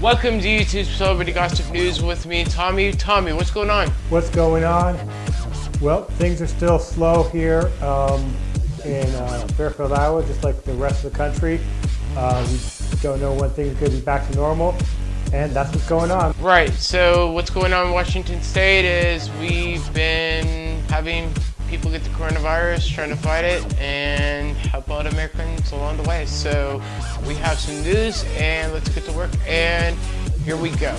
Welcome to YouTube Celebrity Gossip News with me, Tommy. Tommy, what's going on? What's going on? Well, things are still slow here um, in uh, Fairfield, Iowa, just like the rest of the country. Uh, we don't know when things are going to be back to normal, and that's what's going on. Right, so what's going on in Washington State is we've been having people get the coronavirus, trying to fight it, and help out Americans along the way. So we have some news, and let's get to work, and here we go.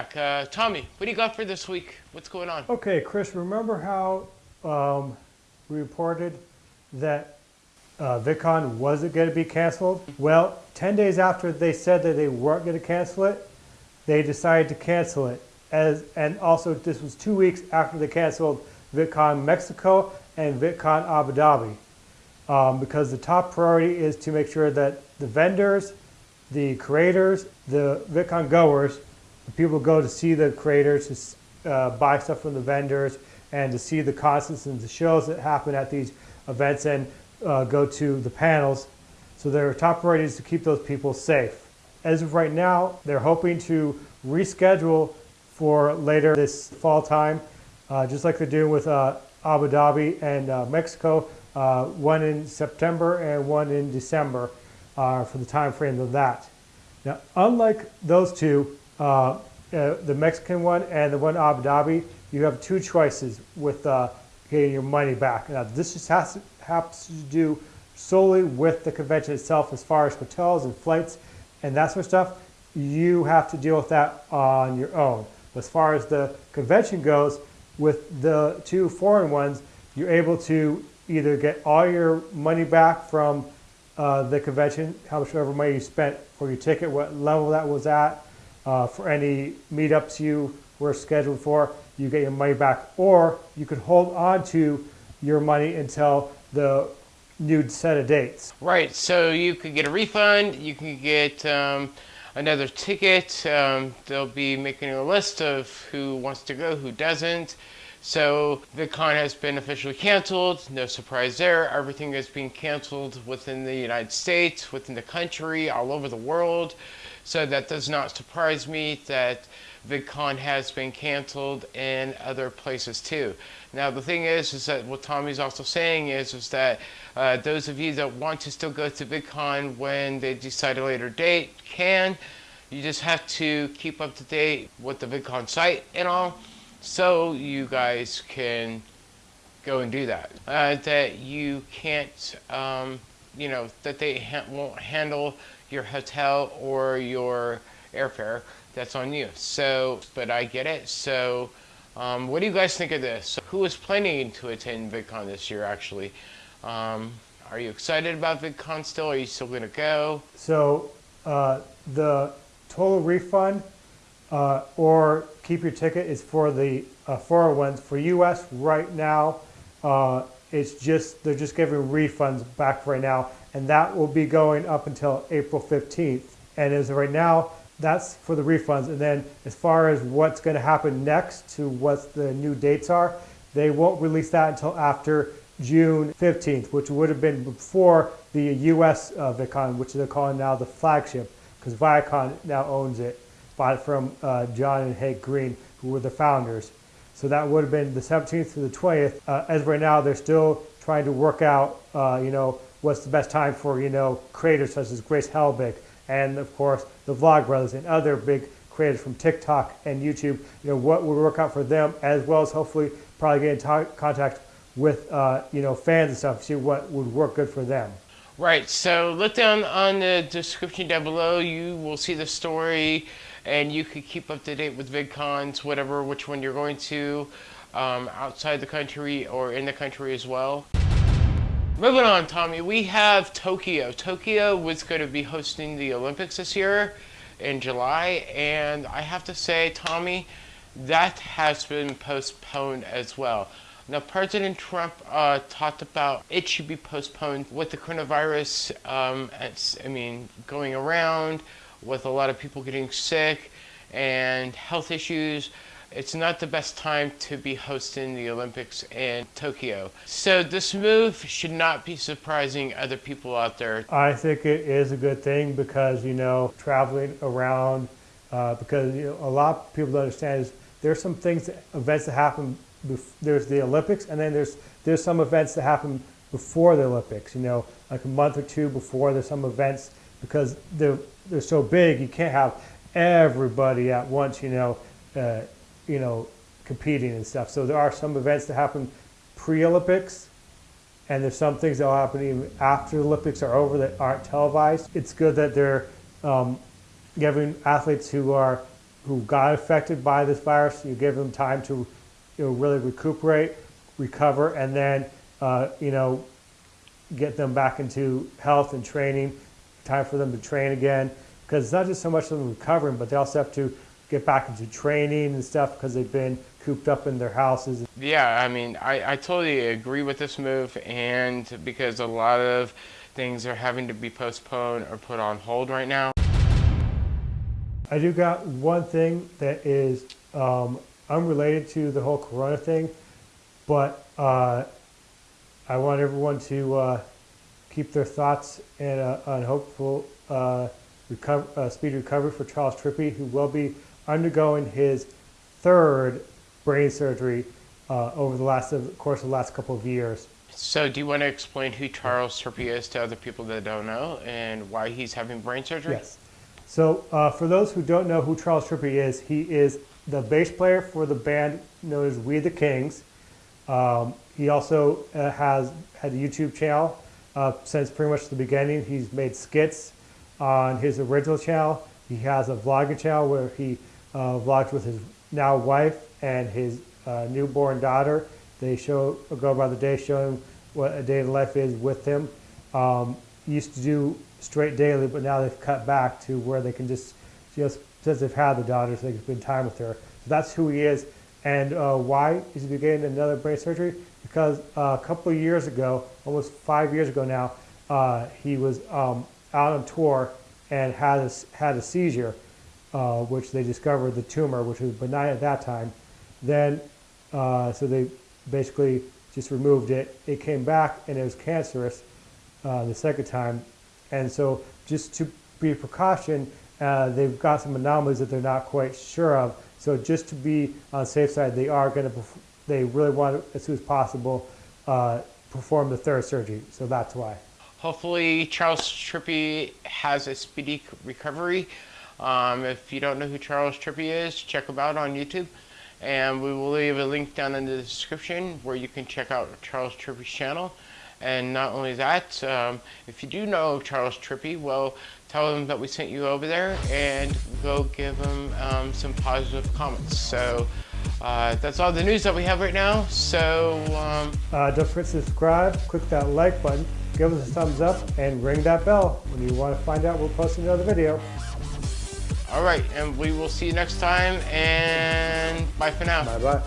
Uh, Tommy, what do you got for this week? What's going on? Okay, Chris, remember how um, we reported that uh, VidCon wasn't going to be canceled? Well, 10 days after they said that they weren't going to cancel it, they decided to cancel it. As, and also, this was two weeks after they canceled VidCon Mexico and VidCon Abu Dhabi. Um, because the top priority is to make sure that the vendors, the creators, the VidCon goers, people go to see the creators, to uh, buy stuff from the vendors, and to see the concerts and the shows that happen at these events and uh, go to the panels. So their top priority is to keep those people safe. As of right now, they're hoping to reschedule for later this fall time, uh, just like they're doing with uh, Abu Dhabi and uh, Mexico, uh, one in September and one in December for the time frame of that. Now, unlike those two, uh, uh, the Mexican one and the one Abu Dhabi, you have two choices with uh, getting your money back. Now, this just has to, has to do solely with the convention itself as far as hotels and flights and that sort of stuff. You have to deal with that on your own. As far as the convention goes, with the two foreign ones, you're able to either get all your money back from uh, the convention, how much money you spent for your ticket, what level that was at, uh, for any meetups you were scheduled for, you get your money back. Or you could hold on to your money until the new set of dates. Right, so you could get a refund, you can get um, another ticket. Um, they'll be making a list of who wants to go, who doesn't. So VidCon has been officially canceled. No surprise there. Everything is being canceled within the United States, within the country, all over the world. So that does not surprise me that VidCon has been canceled in other places too. Now the thing is, is that what Tommy's also saying is, is that uh, those of you that want to still go to VidCon when they decide a later date can. You just have to keep up to date with the VidCon site and all so you guys can go and do that. Uh, that you can't, um, you know, that they ha won't handle your hotel or your airfare. That's on you. So, but I get it. So, um, what do you guys think of this? Who is planning to attend VidCon this year, actually? Um, are you excited about VidCon still? Are you still going to go? So, uh, the total refund uh, or keep your ticket is for the uh, 401s. For US right now, uh, it's just, they're just giving refunds back right now, and that will be going up until April 15th. And as of right now, that's for the refunds. And then as far as what's going to happen next to what the new dates are, they won't release that until after June 15th, which would have been before the US uh, which they're calling now the flagship, because Viacom now owns it from uh, John and Hank Green, who were the founders. So that would have been the 17th to the 20th. Uh, as right now, they're still trying to work out, uh, you know, what's the best time for, you know, creators such as Grace Helbig and, of course, the Vlogbrothers and other big creators from TikTok and YouTube, you know, what would work out for them, as well as hopefully probably get in contact with, uh, you know, fans and stuff, see what would work good for them. Right, so look down on the description down below. You will see the story and you could keep up to date with VidCons, whatever, which one you're going to, um, outside the country or in the country as well. Moving on, Tommy, we have Tokyo. Tokyo was going to be hosting the Olympics this year in July, and I have to say, Tommy, that has been postponed as well. Now, President Trump uh, talked about it should be postponed with the coronavirus. Um, I mean, going around with a lot of people getting sick and health issues it's not the best time to be hosting the Olympics in Tokyo. So this move should not be surprising other people out there. I think it is a good thing because, you know, traveling around, uh, because you know, a lot of people don't understand is there's some things, events that happen, there's the Olympics and then there's, there's some events that happen before the Olympics, you know, like a month or two before there's some events because they're, they're so big, you can't have everybody at once, you know, uh, you know, competing and stuff. So there are some events that happen pre-Olympics, and there's some things that will happen even after the Olympics are over that aren't televised. It's good that they're um, giving athletes who are who got affected by this virus, you give them time to you know, really recuperate, recover, and then uh, you know get them back into health and training. Time for them to train again because it's not just so much them recovering, but they also have to get back into training and stuff because they've been cooped up in their houses. Yeah, I mean, I, I totally agree with this move, and because a lot of things are having to be postponed or put on hold right now. I do got one thing that is um, unrelated to the whole Corona thing, but uh, I want everyone to uh, keep their thoughts and uh, on hopeful uh, recover, uh, speedy recovery for Charles Trippy, who will be undergoing his third brain surgery uh, over the last of course of the last couple of years. So, do you want to explain who Charles Trippy is to other people that don't know, and why he's having brain surgery? Yes. So, uh, for those who don't know who Charles Trippy is, he is the bass player for the band known as We the Kings. Um, he also uh, has had a YouTube channel uh, since pretty much the beginning. He's made skits on his original channel. He has a vlogging channel where he uh, vlogs with his now wife and his uh, newborn daughter. They show go by the day showing what a day in life is with him. Um, used to do straight daily, but now they've cut back to where they can just just since they've had the daughter, so they can spend time with her. So that's who he is. And uh, why is he getting another brain surgery? Because uh, a couple of years ago, almost five years ago now, uh, he was um, out on tour and had a, had a seizure uh, which they discovered the tumor, which was benign at that time. Then, uh, so they basically just removed it. It came back and it was cancerous uh, the second time. And so just to be a precaution, they've got some anomalies that they're not quite sure of. So just to be on the safe side, they are going to, they really want to, as soon as possible, uh, perform the third surgery. So that's why. Hopefully Charles Trippy has a speedy recovery. Um, if you don't know who Charles Trippy is, check him out on YouTube. And we will leave a link down in the description where you can check out Charles Trippy's channel. And not only that, um, if you do know Charles Trippy, well, tell him that we sent you over there and go give him um, some positive comments. So uh, that's all the news that we have right now, so... Um... Uh, don't forget to subscribe, click that like button, give us a thumbs up, and ring that bell when you want to find out we're posting another video. All right, and we will see you next time, and bye for now. Bye-bye.